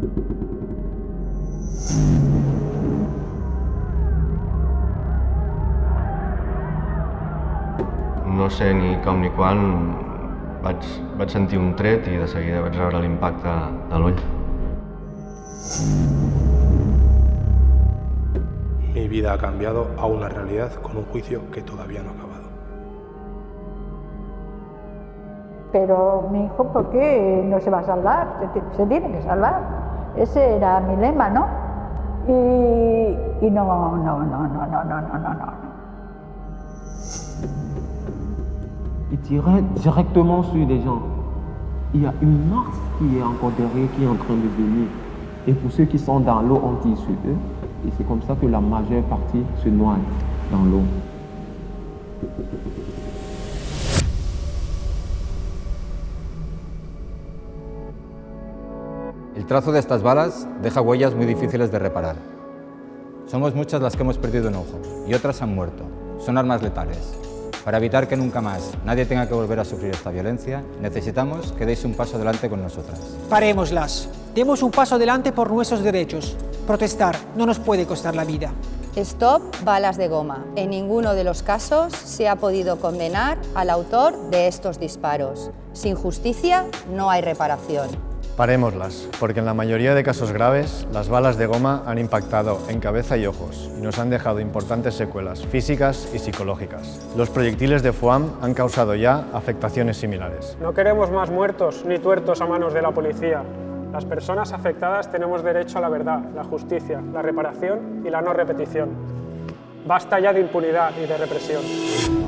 No sé ni com ni quan vaig, vaig sentir un tret i de seguida vaig rebre l'impacte de l'ull. Mi vida ha cambiado a una realidad con un juicio que todavía no ha acabado. Pero mi hijo, ¿por qué no se va a salvar? Se tiene que salvar. Ese era mi lema, ¿no? Y, y no, no, no, no, no, no, no, no, no. Il tirait directement sur les gens. Il y a une masse qui est encore derrière, qui est en train de venir. Et pour ceux qui sont dans l'eau, on tire sur eux. Et c'est comme ça que la majeure partie se noie dans l'eau. El trazo de estas balas deja huellas muy difíciles de reparar. Somos muchas las que hemos perdido un ojo y otras han muerto. Son armas letales. Para evitar que nunca más nadie tenga que volver a sufrir esta violencia, necesitamos que deis un paso adelante con nosotras. Parémoslas. Demos un paso adelante por nuestros derechos. Protestar no nos puede costar la vida. Stop balas de goma. En ninguno de los casos se ha podido condenar al autor de estos disparos. Sin justicia no hay reparación. Parémoslas, porque en la mayoría de casos graves, las balas de goma han impactado en cabeza y ojos y nos han dejado importantes secuelas físicas y psicológicas. Los proyectiles de FUAM han causado ya afectaciones similares. No queremos más muertos ni tuertos a manos de la policía. Las personas afectadas tenemos derecho a la verdad, la justicia, la reparación y la no repetición. Basta ya de impunidad y de represión.